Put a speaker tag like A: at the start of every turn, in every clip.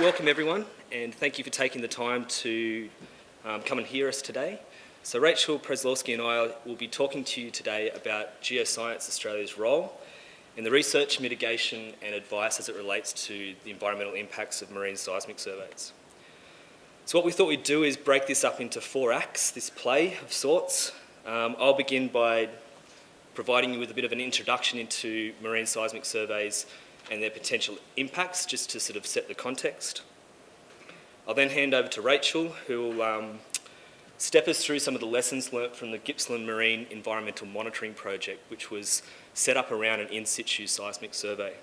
A: welcome everyone and thank you for taking the time to um, come and hear us today. So Rachel Przeslawski and I will be talking to you today about Geoscience Australia's role in the research, mitigation and advice as it relates to the environmental impacts of marine seismic surveys. So what we thought we'd do is break this up into four acts, this play of sorts. Um, I'll begin by providing you with a bit of an introduction into marine seismic surveys and their potential impacts, just to sort of set the context. I'll then hand over to Rachel, who will um, step us through some of the lessons learnt from the Gippsland Marine Environmental Monitoring Project, which was set up around an in-situ seismic survey.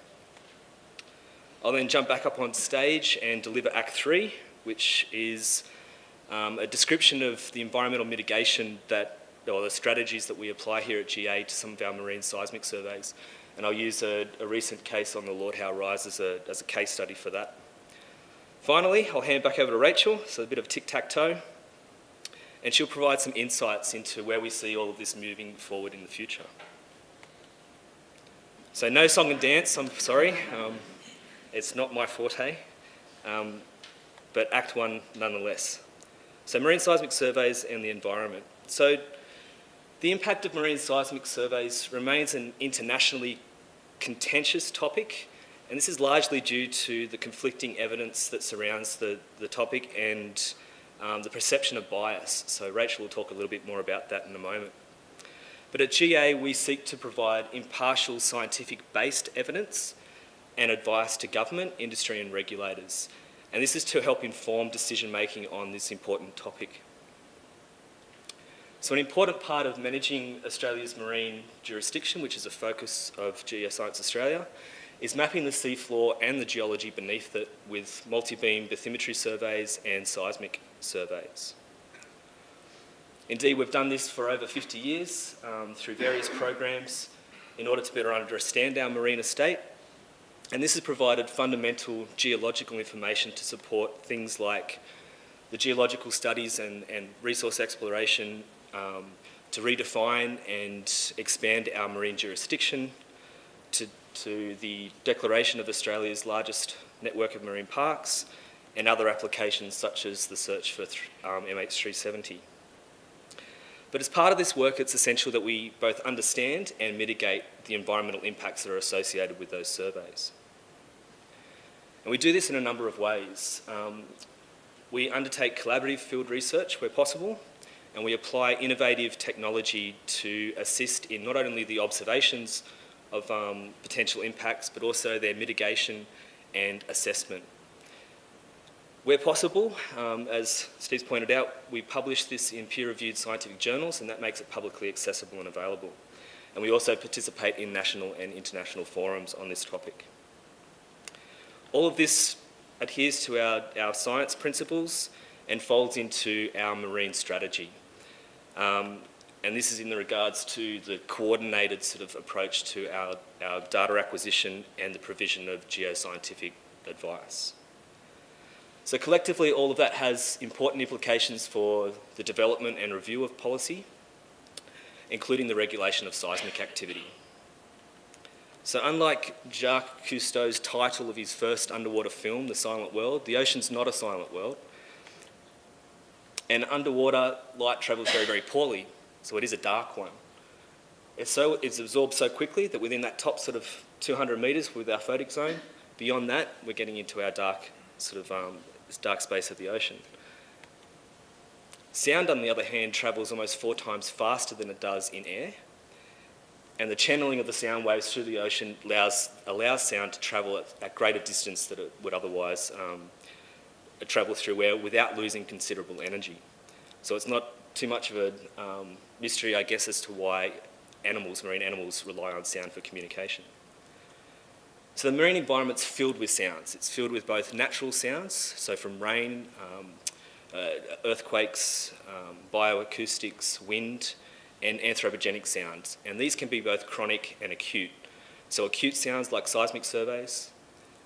A: I'll then jump back up on stage and deliver Act 3, which is um, a description of the environmental mitigation that, or the strategies that we apply here at GA to some of our marine seismic surveys. And I'll use a, a recent case on the Lord Howe Rise as a, as a case study for that. Finally, I'll hand back over to Rachel, so a bit of tic-tac-toe, and she'll provide some insights into where we see all of this moving forward in the future. So no song and dance, I'm sorry. Um, it's not my forte. Um, but Act 1 nonetheless. So marine seismic surveys and the environment. So the impact of marine seismic surveys remains an internationally contentious topic and this is largely due to the conflicting evidence that surrounds the, the topic and um, the perception of bias. So Rachel will talk a little bit more about that in a moment. But at GA, we seek to provide impartial scientific-based evidence and advice to government, industry and regulators and this is to help inform decision making on this important topic. So an important part of managing Australia's marine jurisdiction, which is a focus of Geoscience Australia, is mapping the seafloor and the geology beneath it with multi-beam bathymetry surveys and seismic surveys. Indeed, we've done this for over 50 years um, through various programs in order to better understand our marine estate and this has provided fundamental geological information to support things like the geological studies and, and resource exploration um, to redefine and expand our marine jurisdiction, to, to the declaration of Australia's largest network of marine parks, and other applications such as the search for um, MH370. But as part of this work, it's essential that we both understand and mitigate the environmental impacts that are associated with those surveys. And we do this in a number of ways. Um, we undertake collaborative field research where possible, and we apply innovative technology to assist in not only the observations of um, potential impacts, but also their mitigation and assessment. Where possible, um, as Steve's pointed out, we publish this in peer-reviewed scientific journals, and that makes it publicly accessible and available. And we also participate in national and international forums on this topic. All of this adheres to our, our science principles and folds into our marine strategy. Um, and this is in the regards to the coordinated sort of approach to our, our data acquisition and the provision of geoscientific advice. So collectively, all of that has important implications for the development and review of policy, including the regulation of seismic activity. So unlike Jacques Cousteau's title of his first underwater film, The Silent World, the ocean's not a silent world. And underwater, light travels very, very poorly, so it is a dark one. It's, so, it's absorbed so quickly that within that top sort of 200 metres with our photic zone, beyond that, we're getting into our dark sort of um, dark space of the ocean. Sound, on the other hand, travels almost four times faster than it does in air, and the channeling of the sound waves through the ocean allows, allows sound to travel at, at greater distance than it would otherwise um, travel through air without losing considerable energy. So it's not too much of a um, mystery, I guess, as to why animals, marine animals, rely on sound for communication. So the marine environment's filled with sounds. It's filled with both natural sounds, so from rain, um, uh, earthquakes, um, bioacoustics, wind, and anthropogenic sounds. And these can be both chronic and acute. So acute sounds like seismic surveys,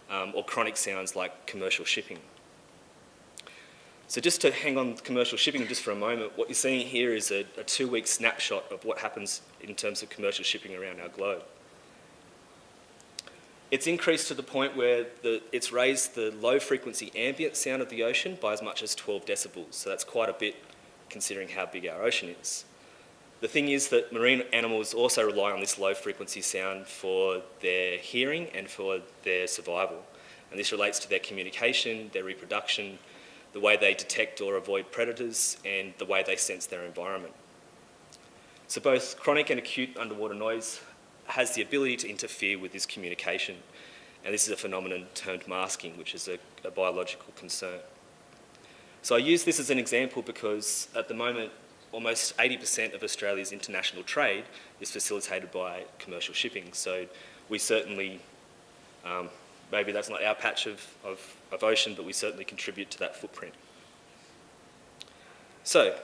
A: um, or chronic sounds like commercial shipping. So just to hang on commercial shipping just for a moment, what you're seeing here is a, a two-week snapshot of what happens in terms of commercial shipping around our globe. It's increased to the point where the, it's raised the low frequency ambient sound of the ocean by as much as 12 decibels, so that's quite a bit considering how big our ocean is. The thing is that marine animals also rely on this low frequency sound for their hearing and for their survival. And this relates to their communication, their reproduction, the way they detect or avoid predators, and the way they sense their environment. So both chronic and acute underwater noise has the ability to interfere with this communication. And this is a phenomenon termed masking, which is a, a biological concern. So I use this as an example because at the moment, almost 80% of Australia's international trade is facilitated by commercial shipping. So we certainly, um, maybe that's not our patch of, of, of ocean, but we certainly contribute to that footprint. So,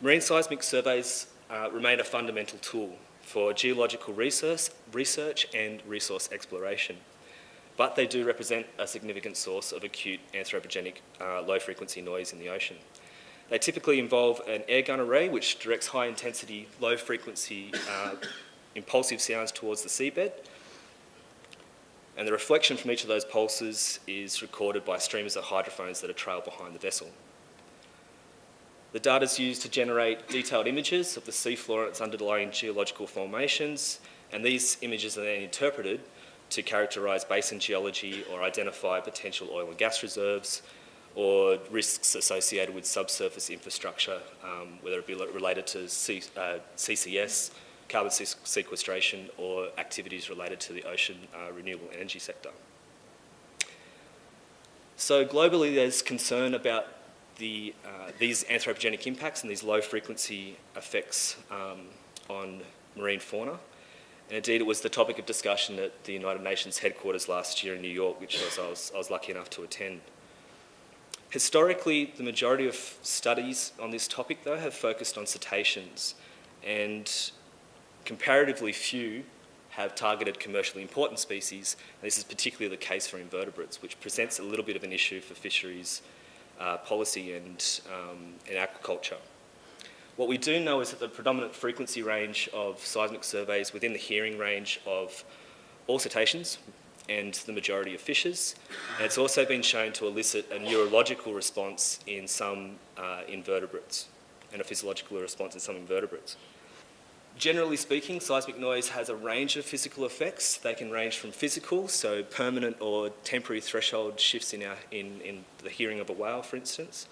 A: marine seismic surveys uh, remain a fundamental tool for geological research, research and resource exploration. But they do represent a significant source of acute anthropogenic uh, low frequency noise in the ocean. They typically involve an airgun array which directs high intensity, low frequency uh, impulsive sounds towards the seabed. And the reflection from each of those pulses is recorded by streamers of hydrophones that are trailed behind the vessel. The data is used to generate detailed images of the seafloor and its underlying geological formations, and these images are then interpreted to characterise basin geology or identify potential oil and gas reserves, or risks associated with subsurface infrastructure, um, whether it be related to C, uh, CCS, carbon sequestration, or activities related to the ocean uh, renewable energy sector. So globally there's concern about the, uh, these anthropogenic impacts and these low frequency effects um, on marine fauna. And indeed, it was the topic of discussion at the United Nations headquarters last year in New York, which was, I, was, I was lucky enough to attend. Historically, the majority of studies on this topic, though, have focused on cetaceans, and comparatively few have targeted commercially important species. And this is particularly the case for invertebrates, which presents a little bit of an issue for fisheries uh, policy and, um, aquaculture. What we do know is that the predominant frequency range of seismic surveys within the hearing range of all cetaceans, and the majority of fishes. And it's also been shown to elicit a neurological response in some uh, invertebrates and a physiological response in some invertebrates. Generally speaking, seismic noise has a range of physical effects. They can range from physical, so permanent or temporary threshold shifts in, our, in, in the hearing of a whale, for instance,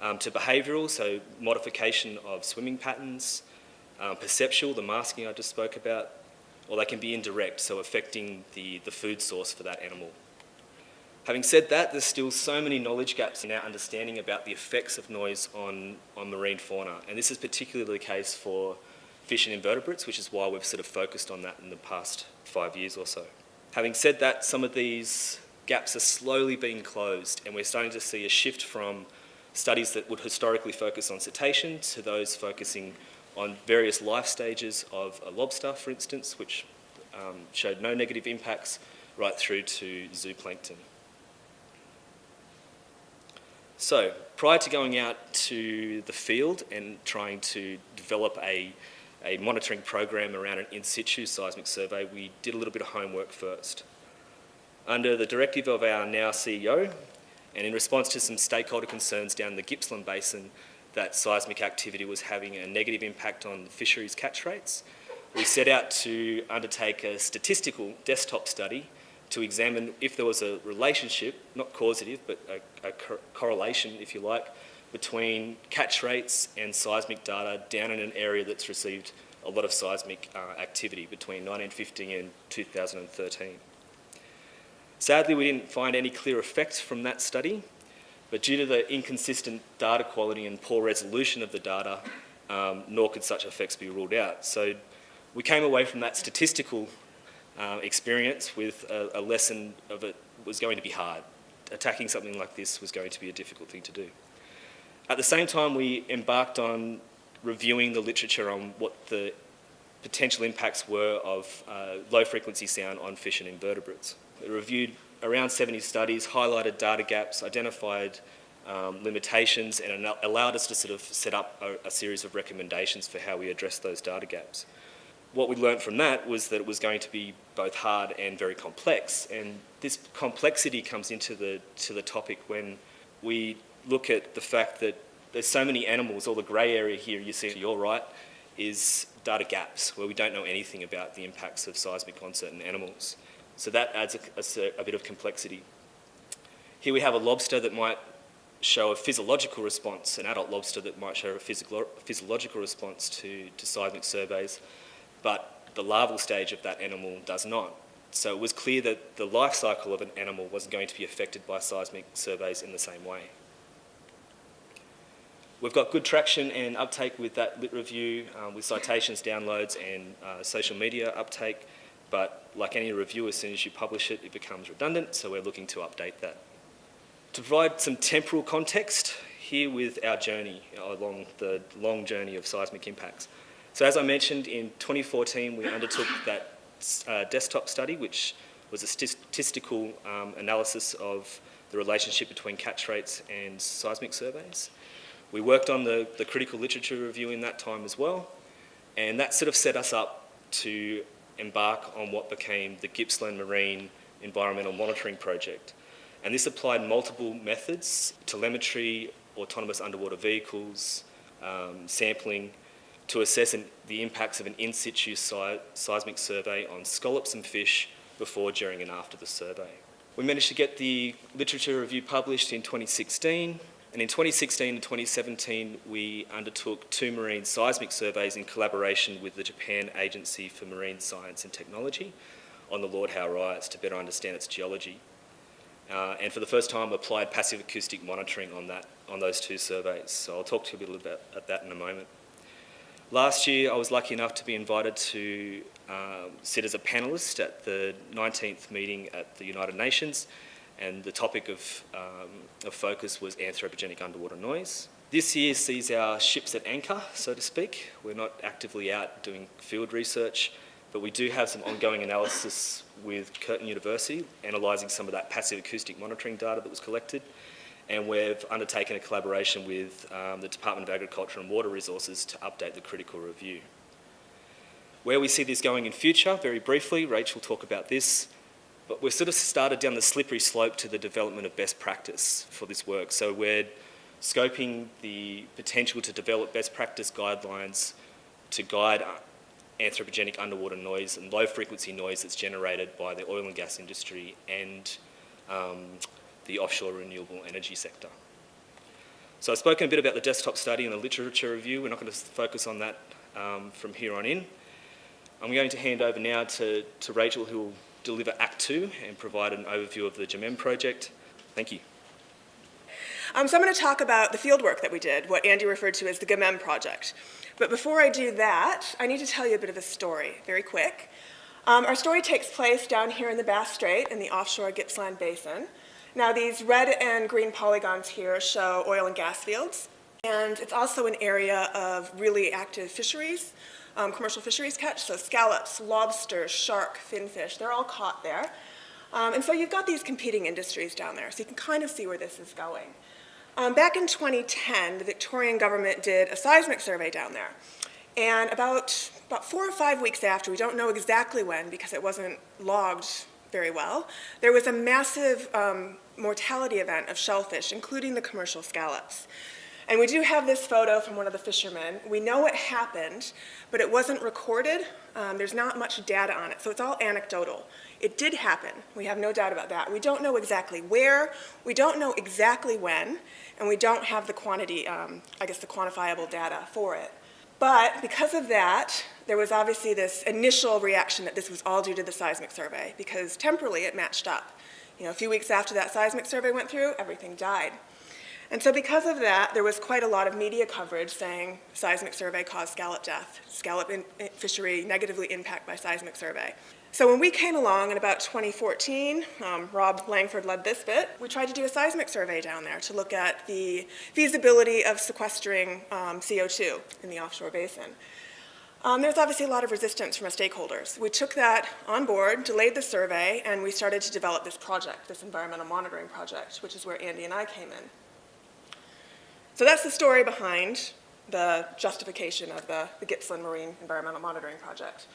A: um, to behavioural, so modification of swimming patterns, um, perceptual, the masking I just spoke about, or they can be indirect, so affecting the, the food source for that animal. Having said that, there's still so many knowledge gaps in our understanding about the effects of noise on, on marine fauna, and this is particularly the case for fish and invertebrates, which is why we've sort of focused on that in the past five years or so. Having said that, some of these gaps are slowly being closed, and we're starting to see a shift from studies that would historically focus on cetacean to those focusing on various life stages of a lobster, for instance, which um, showed no negative impacts, right through to zooplankton. So, prior to going out to the field and trying to develop a, a monitoring program around an in situ seismic survey, we did a little bit of homework first. Under the directive of our now CEO, and in response to some stakeholder concerns down the Gippsland Basin, that seismic activity was having a negative impact on fisheries catch rates. We set out to undertake a statistical desktop study to examine if there was a relationship, not causative, but a, a co correlation, if you like, between catch rates and seismic data down in an area that's received a lot of seismic uh, activity between 1950 and 2013. Sadly, we didn't find any clear effects from that study, but due to the inconsistent data quality and poor resolution of the data, um, nor could such effects be ruled out. So we came away from that statistical uh, experience with a, a lesson of it was going to be hard. Attacking something like this was going to be a difficult thing to do. At the same time, we embarked on reviewing the literature on what the potential impacts were of uh, low frequency sound on fish and invertebrates. We reviewed around 70 studies, highlighted data gaps, identified um, limitations and allowed us to sort of set up a, a, series of recommendations for how we address those data gaps. what we learned from that was that it was going to be both hard and very complex. And this complexity comes into the, to the topic when we look at the fact that there's so many animals, all the grey area here you see to your right is data gaps where we don't know anything about the impacts of seismic on certain animals. So that adds a, a, a bit of complexity. Here we have a lobster that might show a physiological response, an adult lobster that might show a physiological response to, to seismic surveys, but the larval stage of that animal does not. So it was clear that the life cycle of an animal wasn't going to be affected by seismic surveys in the same way. We've got good traction and uptake with that lit review, um, with citations, downloads and uh, social media uptake, but like any review, as soon as you publish it, it becomes redundant, so we're looking to update that. To provide some temporal context, here with our journey along the long journey of seismic impacts. So as I mentioned, in 2014 we undertook that uh, desktop study, which was a statistical um, analysis of the relationship between catch rates and seismic surveys. We worked on the, the critical literature review in that time as well, and that sort of set us up to embark on what became the Gippsland Marine Environmental Monitoring Project. And this applied multiple methods, telemetry, autonomous underwater vehicles, um, sampling, to assess an, the impacts of an in situ si seismic survey on scallops and fish before, during and after the survey. We managed to get the literature review published in 2016 and in 2016 and 2017 we undertook two marine seismic surveys in collaboration with the Japan Agency for Marine Science and Technology on the Lord Howe Rise to better understand its geology uh, and for the first time applied passive acoustic monitoring on, that, on those two surveys. So I'll talk to you a little bit about that in a moment. Last year I was lucky enough to be invited to um, sit as a panellist at the 19th meeting at the United Nations and the topic of, um, of focus was anthropogenic underwater noise. This year sees our ships at anchor, so to speak. We're not actively out doing field research, but we do have some ongoing analysis with Curtin University, analysing some of that passive acoustic monitoring data that was collected. And we've undertaken a collaboration with um, the Department of Agriculture and Water Resources to update the critical review. Where we see this going in future, very briefly, Rachel will talk about this, but we've sort of started down the slippery slope to the development of best practice for this work. So we're scoping the potential to develop best practice guidelines to guide anthropogenic underwater noise and low frequency noise that's generated by the oil and gas industry and um, the offshore renewable energy sector. So I've spoken a bit about the desktop study and the literature review. We're not going to focus on that um, from here on in. I'm going to hand over now to, to Rachel who will deliver Act 2 and provide an overview of the GEMEM project. Thank you.
B: Um, so I'm going to talk about the fieldwork that we did, what Andy referred to as the GEMEM project. But before I do that, I need to tell you a bit of a story, very quick. Um, our story takes place down here in the Bass Strait in the offshore Gippsland Basin. Now these red and green polygons here show oil and gas fields, and it's also an area of really active fisheries, um, commercial fisheries catch, so scallops, lobsters, shark, finfish, they're all caught there. Um, and so you've got these competing industries down there, so you can kind of see where this is going. Um, back in 2010, the Victorian government did a seismic survey down there. And about, about four or five weeks after, we don't know exactly when because it wasn't logged very well, there was a massive um, mortality event of shellfish, including the commercial scallops. And we do have this photo from one of the fishermen. We know it happened, but it wasn't recorded. Um, there's not much data on it, so it's all anecdotal. It did happen. We have no doubt about that. We don't know exactly where, we don't know exactly when, and we don't have the quantity, um, I guess the quantifiable data for it. But because of that, there was obviously this initial reaction that this was all due to the seismic survey, because temporally it matched up. You know, a few weeks after that seismic survey went through, everything died. And so because of that, there was quite a lot of media coverage saying seismic survey caused scallop death, scallop fishery negatively impacted by seismic survey. So when we came along in about 2014, um, Rob Langford led this bit, we tried to do a seismic survey down there to look at the feasibility of sequestering um, CO2 in the offshore basin. Um, there's obviously a lot of resistance from our stakeholders. We took that on board, delayed the survey, and we started to develop this project, this environmental monitoring project, which is where Andy and I came in. So that's the story behind the justification of the, the Gippsland Marine Environmental Monitoring Project.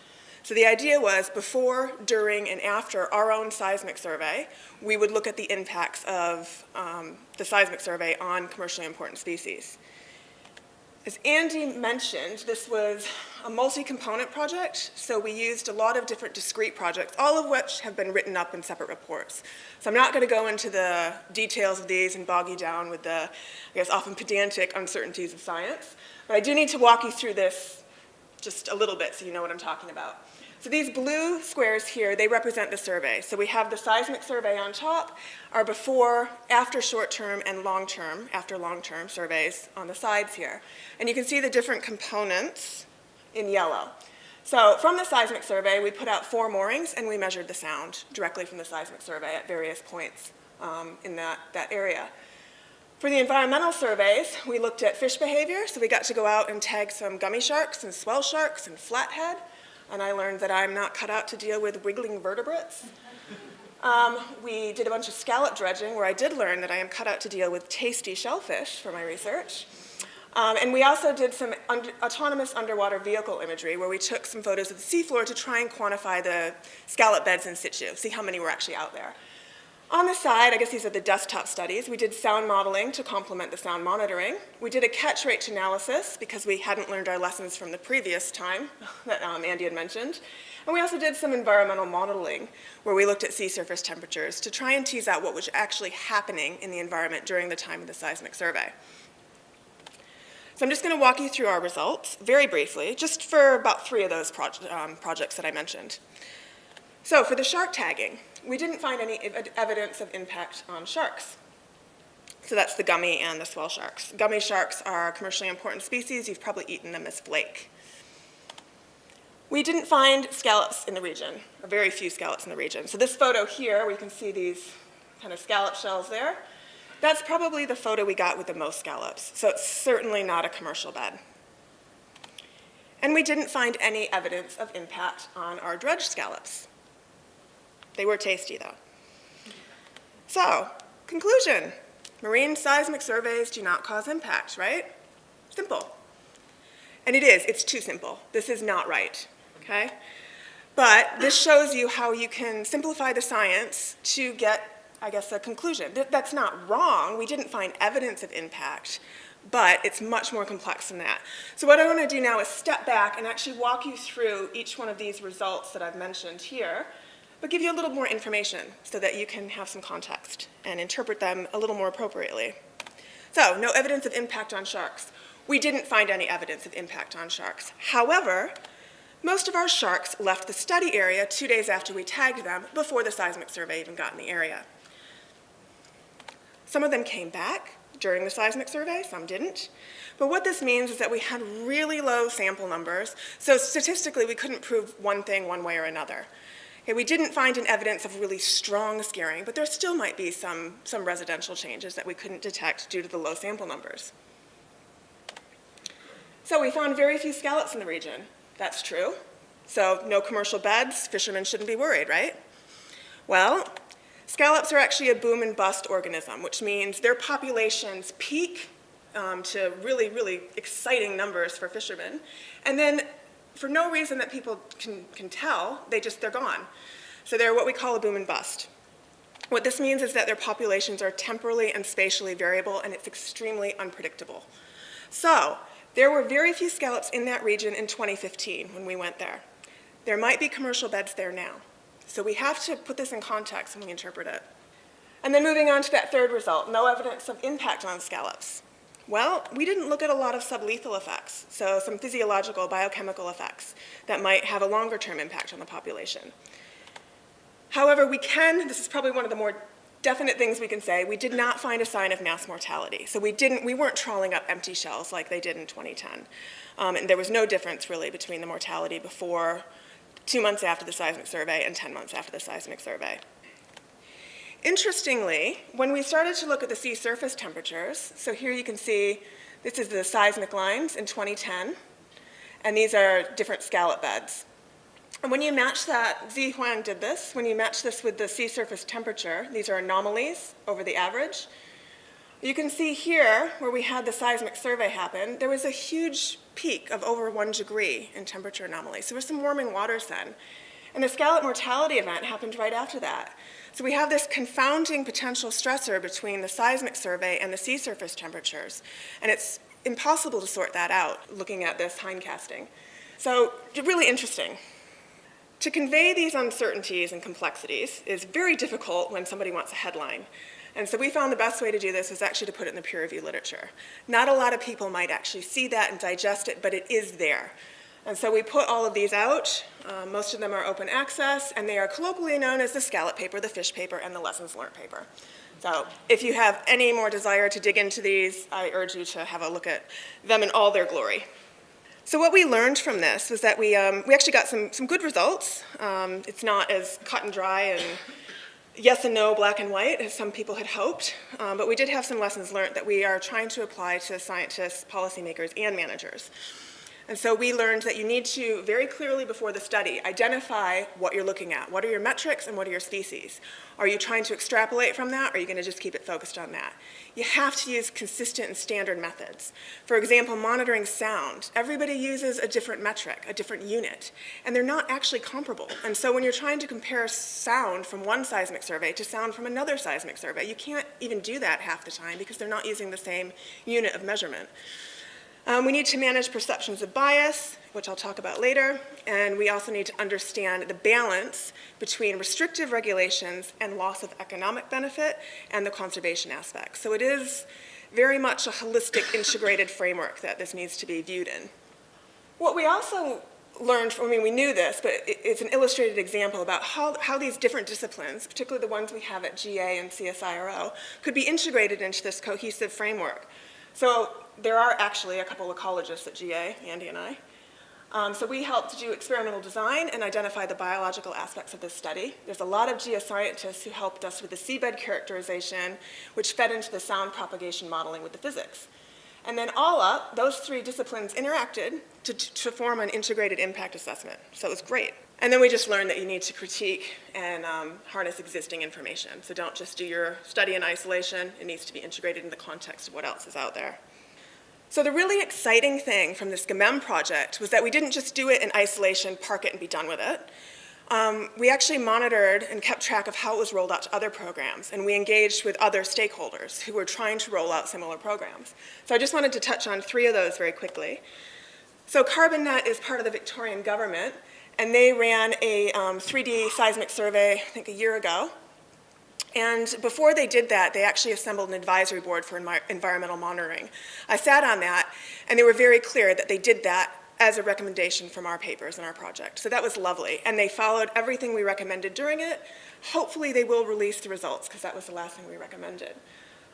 B: So the idea was before, during, and after our own seismic survey, we would look at the impacts of um, the seismic survey on commercially important species. As Andy mentioned, this was a multi-component project, so we used a lot of different discrete projects, all of which have been written up in separate reports. So I'm not going to go into the details of these and bog you down with the, I guess, often pedantic uncertainties of science, but I do need to walk you through this just a little bit so you know what I'm talking about. So these blue squares here, they represent the survey. So we have the seismic survey on top, our before, after short-term, and long-term, after long-term surveys on the sides here. And you can see the different components in yellow. So from the seismic survey, we put out four moorings and we measured the sound directly from the seismic survey at various points um, in that, that area. For the environmental surveys, we looked at fish behavior, so we got to go out and tag some gummy sharks and swell sharks and flathead and I learned that I'm not cut out to deal with wiggling vertebrates. Um, we did a bunch of scallop dredging where I did learn that I am cut out to deal with tasty shellfish for my research. Um, and we also did some under, autonomous underwater vehicle imagery where we took some photos of the seafloor to try and quantify the scallop beds in situ, see how many were actually out there. On the side, I guess these are the desktop studies, we did sound modeling to complement the sound monitoring. We did a catch rate analysis because we hadn't learned our lessons from the previous time that um, Andy had mentioned. And we also did some environmental modeling where we looked at sea surface temperatures to try and tease out what was actually happening in the environment during the time of the seismic survey. So I'm just going to walk you through our results very briefly, just for about three of those um, projects that I mentioned. So for the shark tagging, we didn't find any ev evidence of impact on sharks. So that's the gummy and the swell sharks. Gummy sharks are commercially important species. You've probably eaten them as flake. We didn't find scallops in the region, or very few scallops in the region. So this photo here, we can see these kind of scallop shells there, that's probably the photo we got with the most scallops. So it's certainly not a commercial bed. And we didn't find any evidence of impact on our dredge scallops. They were tasty, though. So, conclusion. Marine seismic surveys do not cause impact, right? Simple. And it is, it's too simple. This is not right, okay? But this shows you how you can simplify the science to get, I guess, a conclusion. That's not wrong. We didn't find evidence of impact, but it's much more complex than that. So what I want to do now is step back and actually walk you through each one of these results that I've mentioned here but give you a little more information so that you can have some context and interpret them a little more appropriately. So, no evidence of impact on sharks. We didn't find any evidence of impact on sharks. However, most of our sharks left the study area two days after we tagged them before the seismic survey even got in the area. Some of them came back during the seismic survey, some didn't. But what this means is that we had really low sample numbers, so statistically we couldn't prove one thing one way or another. Okay, we didn't find an evidence of really strong scaring, but there still might be some, some residential changes that we couldn't detect due to the low sample numbers. So we found very few scallops in the region. That's true. So no commercial beds, fishermen shouldn't be worried, right? Well, scallops are actually a boom and bust organism, which means their populations peak um, to really, really exciting numbers for fishermen. And then for no reason that people can, can tell, they just, they're gone. So they're what we call a boom and bust. What this means is that their populations are temporally and spatially variable and it's extremely unpredictable. So there were very few scallops in that region in 2015 when we went there. There might be commercial beds there now. So we have to put this in context when we interpret it. And then moving on to that third result, no evidence of impact on scallops. Well, we didn't look at a lot of sublethal effects, so some physiological, biochemical effects that might have a longer term impact on the population. However, we can, this is probably one of the more definite things we can say, we did not find a sign of mass mortality. So we didn't, we weren't trawling up empty shells like they did in 2010. Um, and there was no difference really between the mortality before, two months after the seismic survey and 10 months after the seismic survey. Interestingly, when we started to look at the sea surface temperatures, so here you can see this is the seismic lines in 2010, and these are different scallop beds. And when you match that, Zi Huang did this, when you match this with the sea surface temperature, these are anomalies over the average, You can see here, where we had the seismic survey happen, there was a huge peak of over one degree in temperature anomaly. So there was some warming waters then. And the scallop mortality event happened right after that. So we have this confounding potential stressor between the seismic survey and the sea surface temperatures. And it's impossible to sort that out looking at this hindcasting. So really interesting. To convey these uncertainties and complexities is very difficult when somebody wants a headline. And so we found the best way to do this is actually to put it in the peer review literature. Not a lot of people might actually see that and digest it, but it is there. And so we put all of these out. Uh, most of them are open access, and they are colloquially known as the scallop paper, the fish paper, and the lessons learned paper. So if you have any more desire to dig into these, I urge you to have a look at them in all their glory. So what we learned from this was that we, um, we actually got some, some good results. Um, it's not as cut and dry and yes and no, black and white, as some people had hoped, um, but we did have some lessons learned that we are trying to apply to scientists, policymakers, and managers. And so we learned that you need to, very clearly before the study, identify what you're looking at. What are your metrics and what are your species? Are you trying to extrapolate from that or are you going to just keep it focused on that? You have to use consistent and standard methods. For example, monitoring sound. Everybody uses a different metric, a different unit, and they're not actually comparable. And so when you're trying to compare sound from one seismic survey to sound from another seismic survey, you can't even do that half the time because they're not using the same unit of measurement. Um, we need to manage perceptions of bias, which I'll talk about later, and we also need to understand the balance between restrictive regulations and loss of economic benefit and the conservation aspect. So it is very much a holistic, integrated framework that this needs to be viewed in. What we also learned, from, I mean, we knew this, but it's an illustrated example about how, how these different disciplines, particularly the ones we have at GA and CSIRO, could be integrated into this cohesive framework. So there are actually a couple of ecologists at GA, Andy and I. Um, so we helped do experimental design and identify the biological aspects of this study. There's a lot of geoscientists who helped us with the seabed characterization, which fed into the sound propagation modeling with the physics. And then all up, those three disciplines interacted to, to form an integrated impact assessment. So it was great. And then we just learned that you need to critique and um, harness existing information. So don't just do your study in isolation. It needs to be integrated in the context of what else is out there. So the really exciting thing from this GMEM project was that we didn't just do it in isolation, park it, and be done with it. Um, we actually monitored and kept track of how it was rolled out to other programs, and we engaged with other stakeholders who were trying to roll out similar programs. So I just wanted to touch on three of those very quickly. So CarbonNet is part of the Victorian government, and they ran a um, 3D seismic survey, I think a year ago, and before they did that, they actually assembled an advisory board for environmental monitoring. I sat on that, and they were very clear that they did that as a recommendation from our papers and our project. So that was lovely. And they followed everything we recommended during it. Hopefully they will release the results, because that was the last thing we recommended.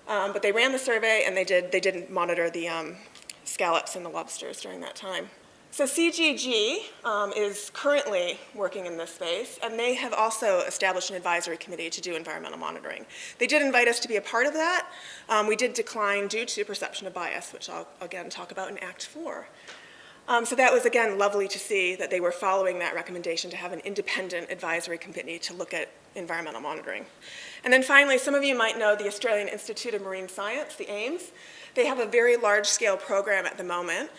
B: Um, but they ran the survey, and they did, they didn't monitor the um, scallops and the lobsters during that time. So CGG um, is currently working in this space, and they have also established an advisory committee to do environmental monitoring. They did invite us to be a part of that. Um, we did decline due to perception of bias, which I'll again talk about in Act 4. Um, so that was, again, lovely to see that they were following that recommendation to have an independent advisory committee to look at environmental monitoring. And then finally, some of you might know the Australian Institute of Marine Science, the AIMS. They have a very large-scale program at the moment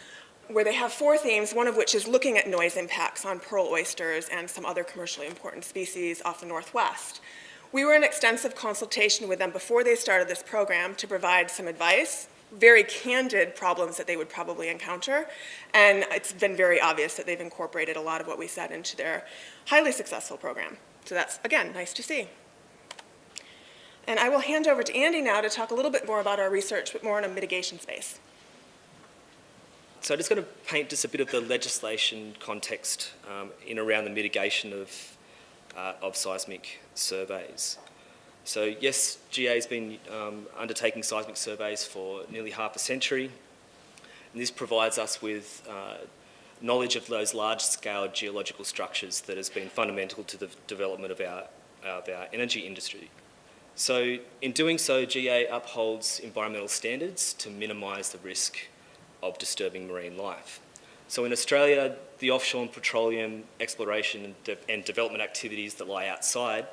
B: where they have four themes, one of which is looking at noise impacts on pearl oysters and some other commercially important species off the northwest. We were in extensive consultation with them before they started this program to provide some advice, very candid problems that they would probably encounter, and it's been very obvious that they've incorporated a lot of what we said into their highly successful program. So that's, again, nice to see. And I will hand over to Andy now to talk a little bit more about our research, but more in a mitigation space.
A: So I'm just going to paint just a bit of the legislation context um, in around the mitigation of, uh, of seismic surveys. So yes, GA has been um, undertaking seismic surveys for nearly half a century. And this provides us with uh, knowledge of those large-scale geological structures that has been fundamental to the development of our, of our energy industry. So in doing so, GA upholds environmental standards to minimise the risk of disturbing marine life. So in Australia, the offshore and petroleum exploration and, de and development activities that lie outside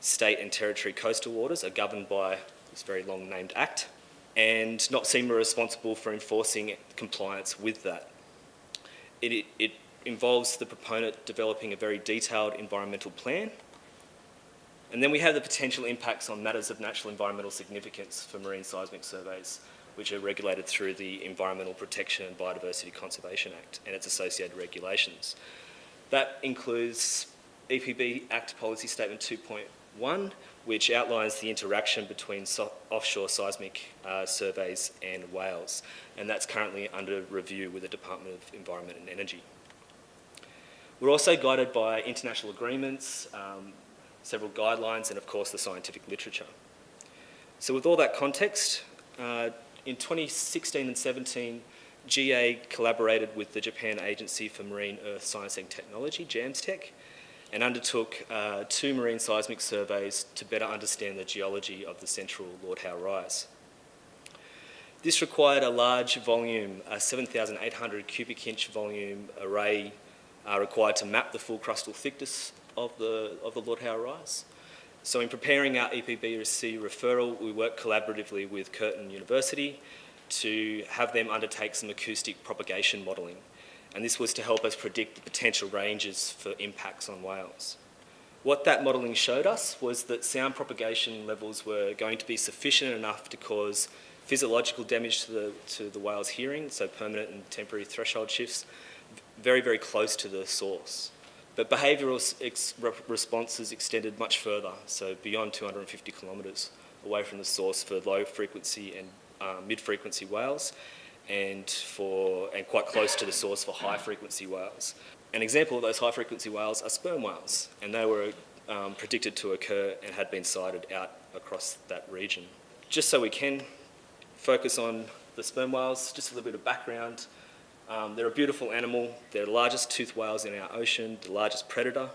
A: state and territory coastal waters are governed by this very long named act. and NOPSEMA are responsible for enforcing compliance with that. It, it, it involves the proponent developing a very detailed environmental plan and then we have the potential impacts on matters of natural environmental significance for marine seismic surveys, which are regulated through the Environmental Protection and Biodiversity Conservation Act and its associated regulations. That includes EPB Act Policy Statement 2.1, which outlines the interaction between so offshore seismic uh, surveys and whales, and that's currently under review with the Department of Environment and Energy. We're also guided by international agreements, um, several guidelines, and of course the scientific literature. So with all that context, uh, in 2016 and 17, GA collaborated with the Japan Agency for Marine Earth Science and Technology, JAMSTEC, and undertook uh, two marine seismic surveys to better understand the geology of the central Lord Howe Rise. This required a large volume, a 7,800 cubic inch volume array uh, required to map the full crustal thickness of the, of the Lord Howe Rise. So in preparing our EPBC referral, we worked collaboratively with Curtin University to have them undertake some acoustic propagation modelling. And this was to help us predict the potential ranges for impacts on whales. What that modelling showed us was that sound propagation levels were going to be sufficient enough to cause physiological damage to the, to the whale's hearing, so permanent and temporary threshold shifts, very, very close to the source. But behavioural ex responses extended much further, so beyond 250 kilometres away from the source for low frequency and uh, mid frequency whales and, for, and quite close to the source for high frequency whales. An example of those high frequency whales are sperm whales and they were um, predicted to occur and had been sighted out across that region. Just so we can focus on the sperm whales, just a little bit of background. Um, they're a beautiful animal. They're the largest toothed whales in our ocean, the largest predator.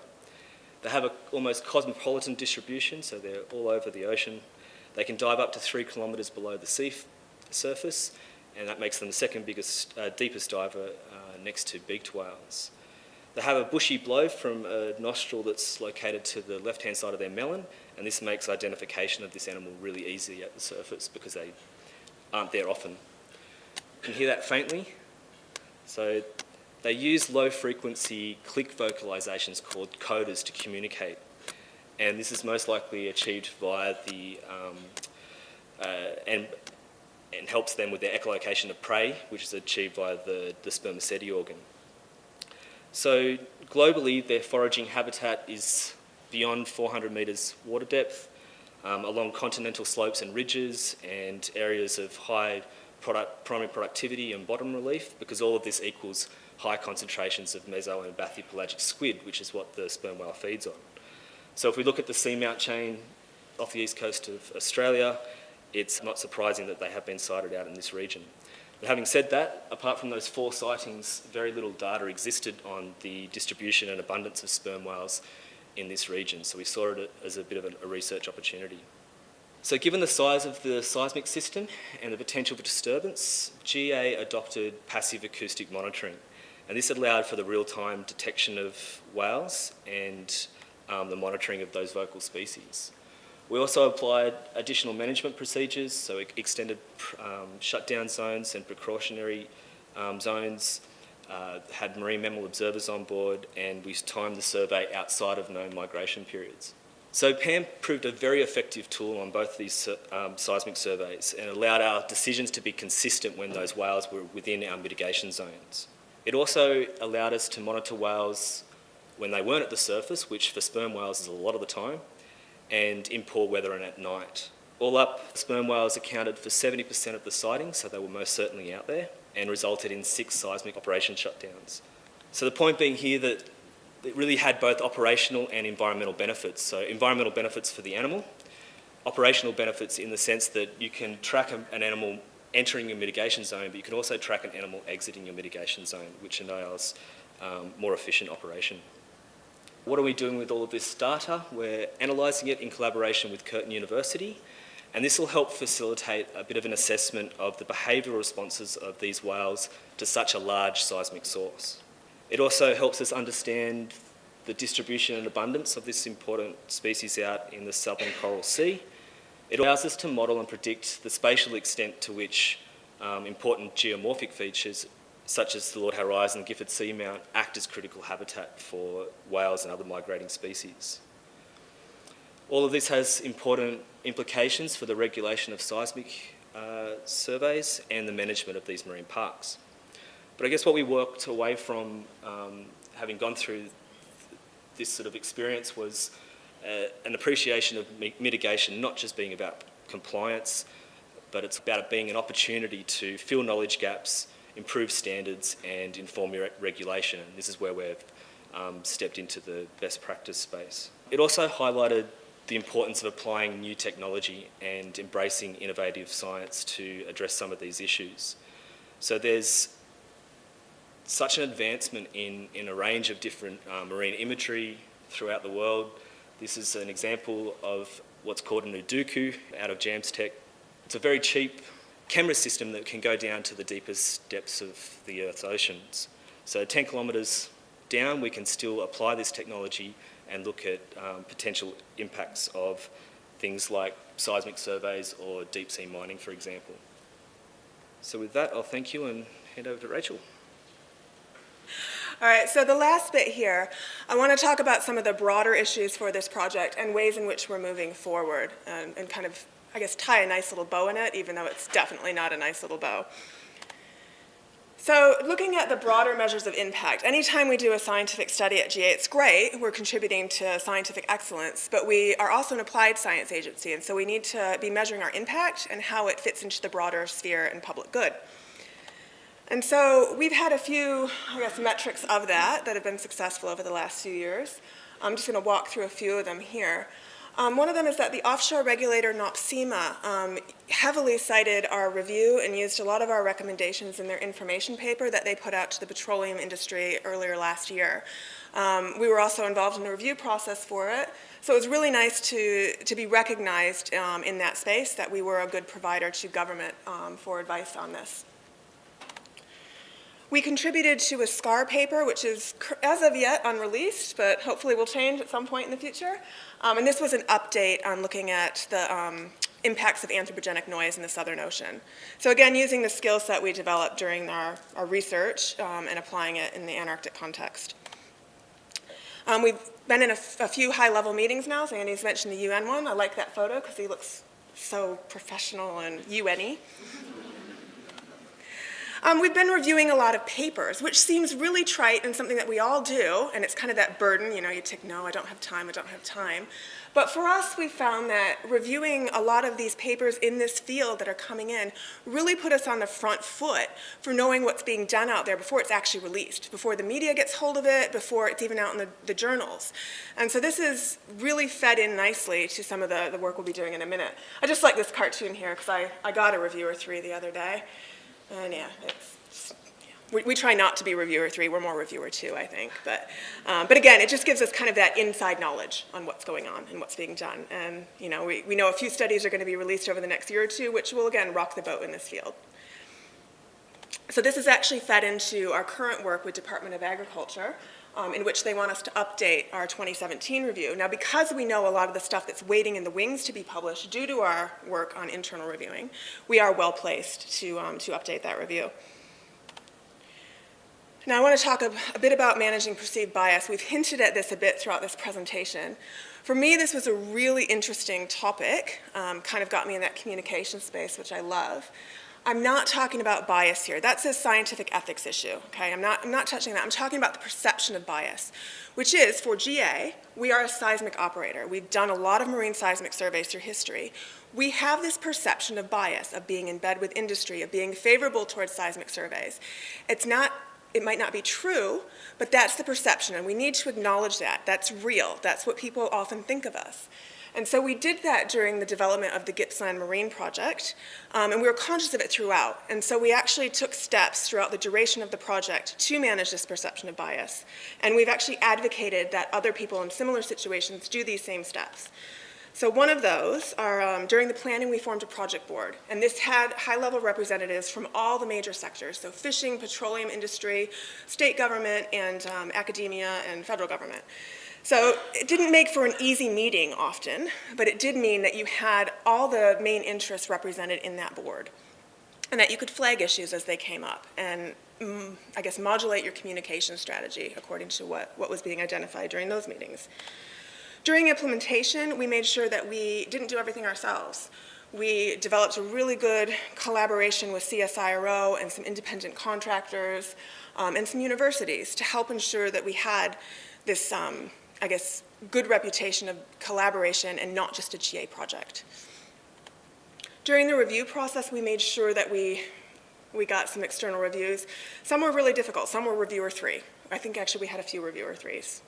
A: They have an almost cosmopolitan distribution, so they're all over the ocean. They can dive up to three kilometres below the sea surface, and that makes them the second biggest, uh, deepest diver uh, next to beaked whales. They have a bushy blow from a nostril that's located to the left-hand side of their melon, and this makes identification of this animal really easy at the surface because they aren't there often. You can hear that faintly. So they use low frequency click vocalizations called codas to communicate. And this is most likely achieved via the, um, uh, and, and helps them with their echolocation of prey, which is achieved via the, the spermaceti organ. So globally, their foraging habitat is beyond 400 metres water depth, um, along continental slopes and ridges and areas of high product, primary productivity and bottom relief because all of this equals high concentrations of meso and bathypelagic squid, which is what the sperm whale feeds on. So if we look at the seamount chain off the east coast of Australia, it's not surprising that they have been sighted out in this region. But having said that, apart from those four sightings, very little data existed on the distribution and abundance of sperm whales in this region. So we saw it as a bit of a research opportunity. So given the size of the seismic system and the potential for disturbance, GA adopted passive acoustic monitoring. And this allowed for the real-time detection of whales and um, the monitoring of those vocal species. We also applied additional management procedures, so extended um, shutdown zones and precautionary um, zones, uh, had marine mammal observers on board, and we timed the survey outside of known migration periods. So PAM proved a very effective tool on both these um, seismic surveys and allowed our decisions to be consistent when those whales were within our mitigation zones. It also allowed us to monitor whales when they weren't at the surface, which for sperm whales is a lot of the time, and in poor weather and at night. All up, sperm whales accounted for 70% of the sightings, so they were most certainly out there, and resulted in six seismic operation shutdowns. So the point being here that it really had both operational and environmental benefits. So environmental benefits for the animal, operational benefits in the sense that you can track an animal entering your mitigation zone, but you can also track an animal exiting your mitigation zone, which enables um, more efficient operation. What are we doing with all of this data? We're analysing it in collaboration with Curtin University, and this will help facilitate a bit of an assessment of the behavioural responses of these whales to such a large seismic source. It also helps us understand the distribution and abundance of this important species out in the southern coral sea It allows us to model and predict the spatial extent to which um, important geomorphic features such as the Lord Howe and Gifford Seamount act as critical habitat for whales and other migrating species. All of this has important implications for the regulation of seismic uh, surveys and the management of these marine parks. But I guess what we worked away from um, having gone through this sort of experience was uh, an appreciation of mitigation not just being about compliance, but it's about it being an opportunity to fill knowledge gaps, improve standards and inform your regulation. And this is where we've um, stepped into the best practice space. It also highlighted the importance of applying new technology and embracing innovative science to address some of these issues. So there's such an advancement in, in a range of different uh, marine imagery throughout the world. This is an example of what's called an Edokko out of Jamstec. It's a very cheap camera system that can go down to the deepest depths of the Earth's oceans. So 10 kilometres down, we can still apply this technology and look at um, potential impacts of things like seismic surveys or deep sea mining, for example. So with that, I'll thank you and hand over to Rachel.
B: All right, so the last bit here, I want to talk about some of the broader issues for this project and ways in which we're moving forward and, and kind of, I guess, tie a nice little bow in it, even though it's definitely not a nice little bow. So looking at the broader measures of impact, anytime we do a scientific study at GA, it's great, we're contributing to scientific excellence, but we are also an applied science agency, and so we need to be measuring our impact and how it fits into the broader sphere and public good. And so we've had a few, I guess, metrics of that that have been successful over the last few years. I'm just going to walk through a few of them here. Um, one of them is that the offshore regulator NOPSEMA um, heavily cited our review and used a lot of our recommendations in their information paper that they put out to the petroleum industry earlier last year. Um, we were also involved in the review process for it, so it was really nice to, to be recognized um, in that space that we were a good provider to government um, for advice on this. We contributed to a SCAR paper, which is, as of yet, unreleased, but hopefully will change at some point in the future. Um, and this was an update on looking at the um, impacts of anthropogenic noise in the Southern Ocean. So again, using the skill set we developed during our, our research um, and applying it in the Antarctic context. Um, we've been in a, few high-level meetings now, so Andy's mentioned the UN one. I like that photo because he looks so professional and UN-y. Um, we've been reviewing a lot of papers, which seems really trite and something that we all do, and it's kind of that burden, you know, you take, no, I don't have time, I don't have time. But for us, we found that reviewing a lot of these papers in this field that are coming in really put us on the front foot for knowing what's being done out there before it's actually released, before the media gets hold of it, before it's even out in the, the journals. And so this is really fed in nicely to some of the, the work we'll be doing in a minute. I just like this cartoon here because I, I got a reviewer three the other day. And yeah, it's. We, we, try not to be reviewer three, we're more reviewer two, I think. But, um, but again, it just gives us kind of that inside knowledge on what's going on and what's being done. And you know, we, we know a few studies are going to be released over the next year or two, which will again rock the boat in this field. So this is actually fed into our current work with Department of Agriculture, um, in which they want us to update our 2017 review. Now, because we know a lot of the stuff that's waiting in the wings to be published due to our work on internal reviewing, we are well placed to, um, to update that review. Now, I want to talk a, a, bit about managing perceived bias. We've hinted at this a bit throughout this presentation. For me, this was a really interesting topic, um, kind of got me in that communication space, which I love. I'm not talking about bias here. That's a scientific ethics issue, okay? I'm not, I'm not touching that. I'm talking about the perception of bias, which is, for GA, we are a seismic operator. We've done a lot of marine seismic surveys through history. We have this perception of bias, of being in bed with industry, of being favorable towards seismic surveys. It's not, it might not be true, but that's the perception, and we need to acknowledge that. That's real. That's what people often think of us. And so we did that during the development of the Gippsland Marine Project, um, and we were conscious of it throughout. And so we actually took steps throughout the duration of the project to manage this perception of bias. And we've actually advocated that other people in similar situations do these same steps. So one of those are, um, during the planning, we formed a project board, and this had high-level representatives from all the major sectors, so fishing, petroleum industry, state government, and um, academia and federal government. So it didn't make for an easy meeting often, but it did mean that you had all the main interests represented in that board and that you could flag issues as they came up and mm, I guess modulate your communication strategy according to what, what was being identified during those meetings. During implementation, we made sure that we didn't do everything ourselves. We developed a really good collaboration with CSIRO and some independent contractors um, and some universities to help ensure that we had this, um, I guess, good reputation of collaboration and not just a GA project. During the review process, we made sure that we, we got some external reviews. Some were really difficult. Some were reviewer three. I think actually we had a few reviewer threes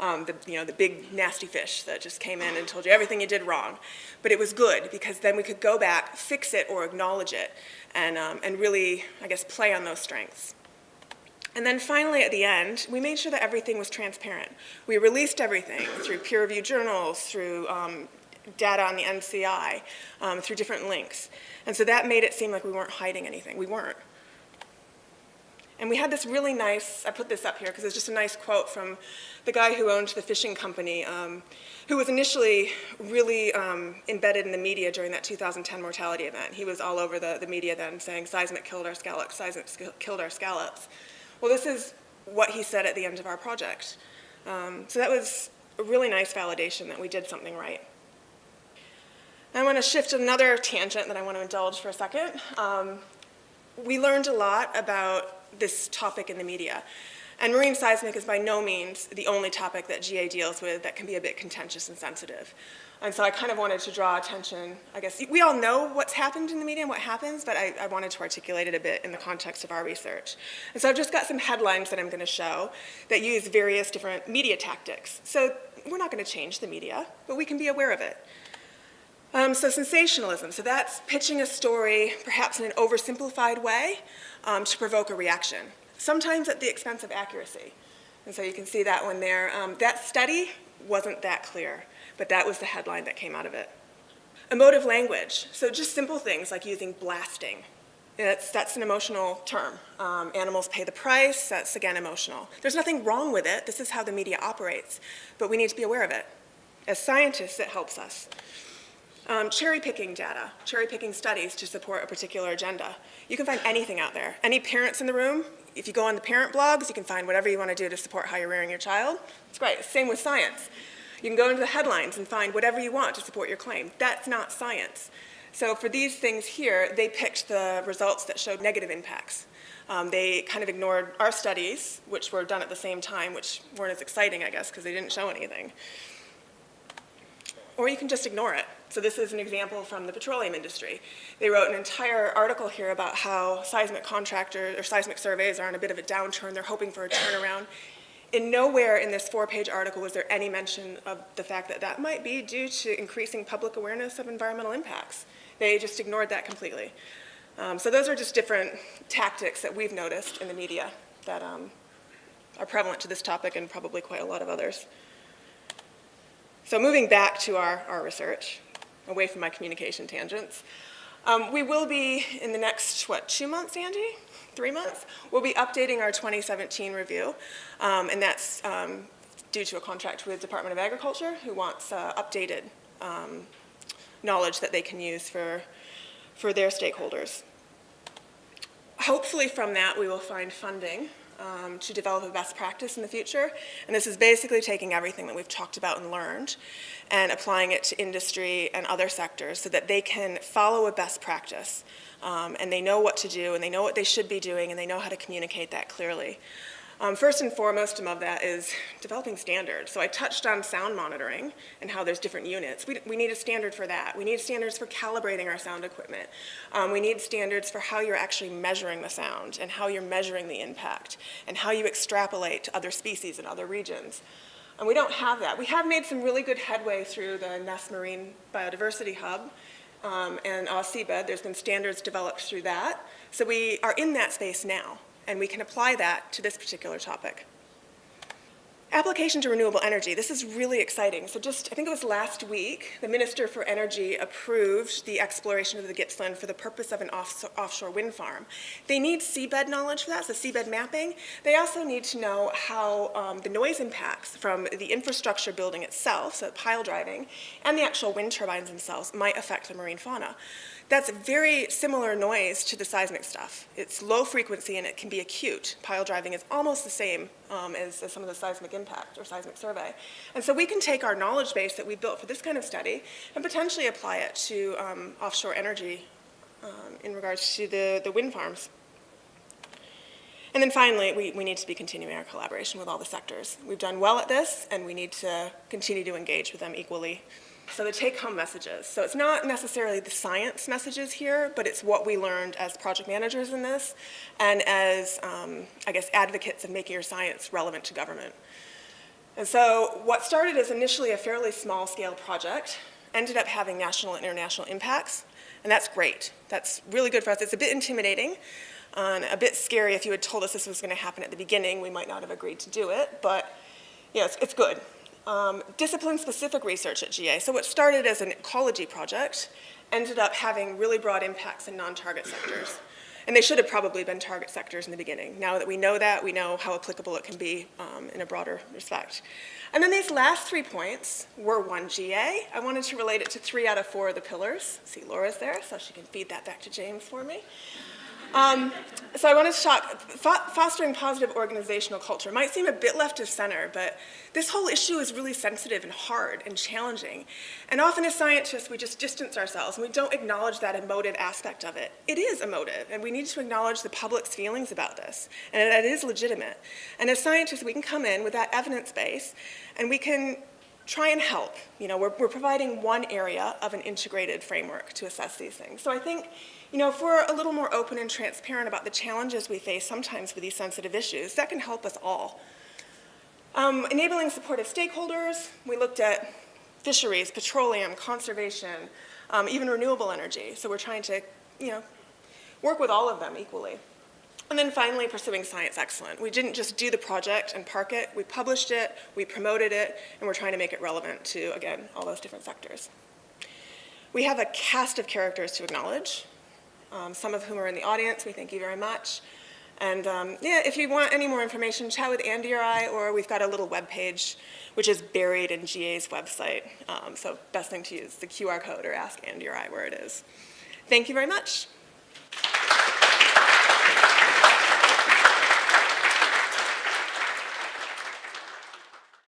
B: um, the, you know, the big nasty fish that just came in and told you everything you did wrong. But it was good because then we could go back, fix it or acknowledge it, and, um, and really, I guess, play on those strengths. And then finally, at the end, we made sure that everything was transparent. We released everything through peer-reviewed journals, through um, data on the NCI, um, through different links. And so that made it seem like we weren't hiding anything. We weren't. And we had this really nice, I put this up here because it's just a nice quote from the guy who owned the fishing company, um, who was initially really um, embedded in the media during that 2010 mortality event. He was all over the, the media then saying, seismic killed our scallops, seismic killed our scallops. Well, this is what he said at the end of our project. Um, so that was a really nice validation that we did something right. I want to shift another tangent that I want to indulge for a second. Um, we learned a lot about this topic in the media. And marine seismic is by no means the only topic that GA deals with that can be a bit contentious and sensitive. And so I kind of wanted to draw attention, I guess, we all know what's happened in the media and what happens, but I, I wanted to articulate it a bit in the context of our research. And so I've just got some headlines that I'm going to show that use various different media tactics. So we're not going to change the media, but we can be aware of it. Um, so sensationalism, so that's pitching a story perhaps in an oversimplified way um, to provoke a reaction, sometimes at the expense of accuracy. And so you can see that one there. Um, that study wasn't that clear, but that was the headline that came out of it. Emotive language, so just simple things like using blasting. That's, that's an emotional term. Um, animals pay the price, that's again emotional. There's nothing wrong with it, this is how the media operates, but we need to be aware of it. As scientists, it helps us. Um, cherry picking data, cherry picking studies to support a particular agenda. You can find anything out there. Any parents in the room, if you go on the parent blogs, you can find whatever you want to do to support how you're rearing your child. It's great. Same with science. You can go into the headlines and find whatever you want to support your claim. That's not science. So for these things here, they picked the results that showed negative impacts. Um, they kind of ignored our studies, which were done at the same time, which weren't as exciting, I guess, because they didn't show anything. Or you can just ignore it. So this is an example from the petroleum industry. They wrote an entire article here about how seismic contractors or seismic surveys are on a bit of a downturn. They're hoping for a turnaround. In nowhere in this four-page article was there any mention of the fact that that might be due to increasing public awareness of environmental impacts. They just ignored that completely. Um, so those are just different tactics that we've noticed in the media that um, are prevalent to this topic and probably quite a lot of others. So moving back to our, our research, away from my communication tangents. Um, we will be, in the next, what, two months, Andy? Three months? We'll be updating our 2017 review, um, and that's um, due to a contract with Department of Agriculture who wants uh, updated um, knowledge that they can use for, for their stakeholders. Hopefully from that we will find funding um, to develop a best practice in the future. And this is basically taking everything that we've talked about and learned and applying it to industry and other sectors so that they can follow a best practice um, and they know what to do and they know what they should be doing and they know how to communicate that clearly. Um, first and foremost of that is developing standards. So I touched on sound monitoring and how there's different units. We, we need a standard for that. We need standards for calibrating our sound equipment. Um, we need standards for how you're actually measuring the sound and how you're measuring the impact and how you extrapolate to other species in other regions. And we don't have that. We have made some really good headway through the NESP Marine Biodiversity Hub um, and AusSeabed. There's been standards developed through that. So we are in that space now and we can apply that to this particular topic. Application to renewable energy. This is really exciting. So just, I think it was last week, the Minister for Energy approved the exploration of the Gippsland for the purpose of an off offshore wind farm. They need seabed knowledge for that, so seabed mapping. They also need to know how um, the noise impacts from the infrastructure building itself, so pile driving, and the actual wind turbines themselves might affect the marine fauna. That's very similar noise to the seismic stuff. It's low frequency and it can be acute. Pile driving is almost the same um, as, as, some of the seismic impact or seismic survey. And so we can take our knowledge base that we built for this kind of study and potentially apply it to um, offshore energy um, in regards to the, the wind farms. And then finally, we, we need to be continuing our collaboration with all the sectors. We've done well at this, and we need to continue to engage with them equally so the take-home messages. So it's not necessarily the science messages here, but it's what we learned as project managers in this and as, um, I guess, advocates of making your science relevant to government. And so what started as initially a fairly small-scale project ended up having national and international impacts, and that's great. That's really good for us. It's a bit intimidating and a bit scary. If you had told us this was going to happen at the beginning, we might not have agreed to do it, but yeah, it's, it's good um, discipline-specific research at GA. So what started as an ecology project ended up having really broad impacts in non-target sectors. And they should have probably been target sectors in the beginning. Now that we know that, we know how applicable it can be um, in a broader respect. And then these last three points were one GA. I wanted to relate it to three out of four of the pillars. See Laura's there, so she can feed that back to James for me. Um, so I wanted to talk, fostering positive organizational culture might seem a bit left of center, but this whole issue is really sensitive and hard and challenging. And often as scientists, we just distance ourselves and we don't acknowledge that emotive aspect of it. It is emotive, and we need to acknowledge the public's feelings about this, and that is legitimate. And as scientists, we can come in with that evidence base, and we can try and help. You know, we're, we're providing one area of an integrated framework to assess these things. So I think, you know, if we're a little more open and transparent about the challenges we face sometimes with these sensitive issues, that can help us all. Um, enabling supportive stakeholders, we looked at fisheries, petroleum, conservation, um, even renewable energy. So we're trying to, you know, work with all of them equally. And then finally, pursuing science excellence. We didn't just do the project and park it, we published it, we promoted it, and we're trying to make it relevant to, again, all those different sectors. We have a cast of characters to acknowledge, um, some of whom are in the audience. We thank you very much. And um, yeah, if you want any more information, chat with Andy or I, or we've got a little web page which is buried in GA's website. Um, so best thing to use the QR code or ask Andy or I where it is. Thank you very much.